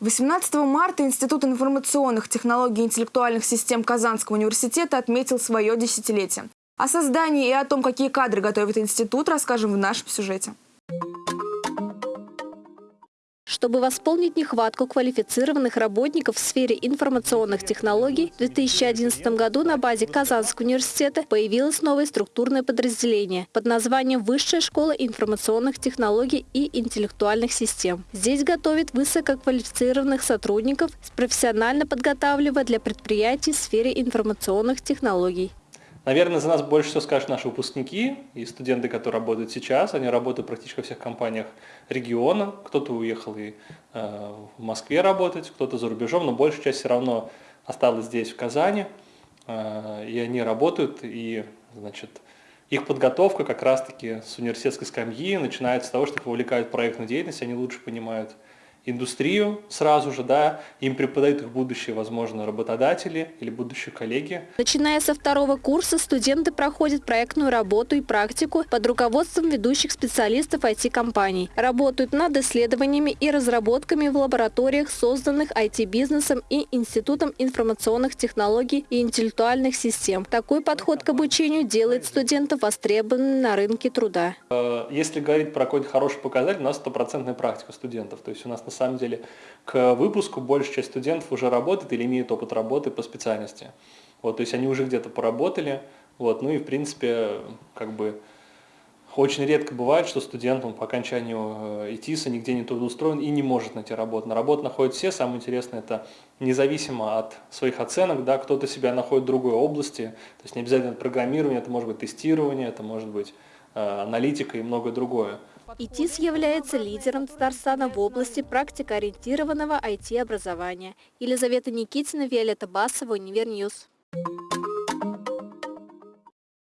18 марта Институт информационных технологий и интеллектуальных систем Казанского университета отметил свое десятилетие. О создании и о том, какие кадры готовит институт, расскажем в нашем сюжете. Чтобы восполнить нехватку квалифицированных работников в сфере информационных технологий, в 2011 году на базе Казанского университета появилось новое структурное подразделение под названием Высшая школа информационных технологий и интеллектуальных систем. Здесь готовят высококвалифицированных сотрудников, профессионально подготавливая для предприятий в сфере информационных технологий. Наверное, за нас больше всего скажут наши выпускники и студенты, которые работают сейчас. Они работают практически во всех компаниях региона. Кто-то уехал и э, в Москве работать, кто-то за рубежом, но большая часть все равно осталась здесь, в Казани. Э, и они работают, и, значит, их подготовка как раз-таки с университетской скамьи начинается с того, что их вовлекают в проектную деятельность, они лучше понимают, индустрию сразу же, да, им преподают их будущие, возможно, работодатели или будущие коллеги. Начиная со второго курса студенты проходят проектную работу и практику под руководством ведущих специалистов IT-компаний. Работают над исследованиями и разработками в лабораториях, созданных IT-бизнесом и Институтом информационных технологий и интеллектуальных систем. Такой подход к обучению делает студентов востребованными на рынке труда. Э, если говорить про какой-то хороший показатель, у нас стопроцентная практика студентов. То есть у нас на самом деле к выпуску большая часть студентов уже работает или имеет опыт работы по специальности. Вот, то есть они уже где-то поработали, вот, ну и в принципе как бы очень редко бывает, что студент он по окончанию э, ИТИСа нигде не трудоустроен и не может найти работу. На работу находят все, самое интересное, это независимо от своих оценок, да, кто-то себя находит в другой области, то есть не обязательно программирование, это может быть тестирование, это может быть э, аналитика и многое другое. ИТИС является лидером Татарстана в области практикоориентированного IT-образования. Елизавета Никитина, Виолетта Басова, Универ News.